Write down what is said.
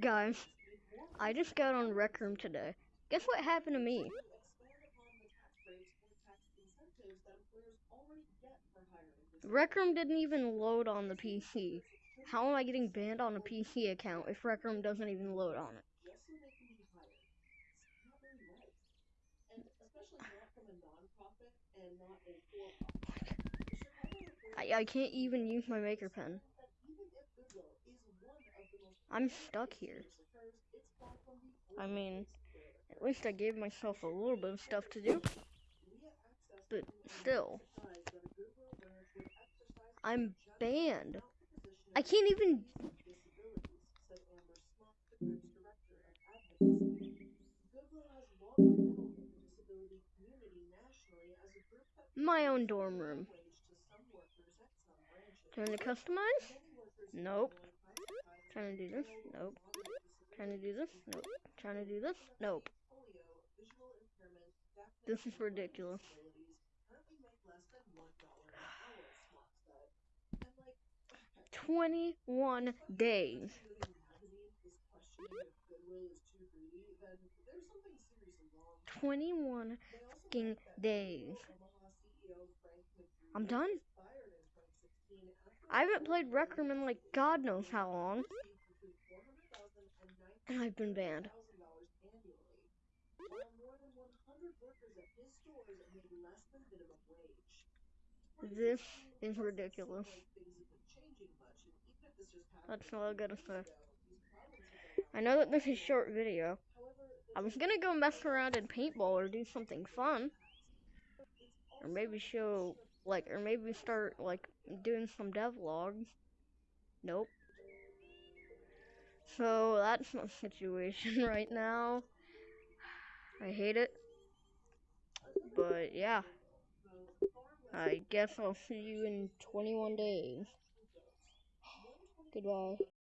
Guys, I just got on Rec Room today. Guess what happened to me? Rec Room didn't even load on the PC. How am I getting banned on a PC account if Rec Room doesn't even load on it? I, I can't even use my maker pen. I'm stuck here. I mean, at least I gave myself a little bit of stuff to do. But still. I'm banned. I can't even. My own dorm room. Trying to customize? Nope. Trying to do this? Nope. Trying to do this? Nope. Trying to do this? Nope. This is ridiculous. 21 days. Twenty-one fucking days. I'm done. I haven't played Rec Room in like God knows how long. And I've been banned. This is ridiculous. That's all I gotta say. I know that this is a short video. I was gonna go mess around in paintball or do something fun. Or maybe show, like, or maybe start, like, doing some devlogs. Nope. So, that's my situation right now. I hate it. But, yeah. I guess I'll see you in 21 days. Goodbye.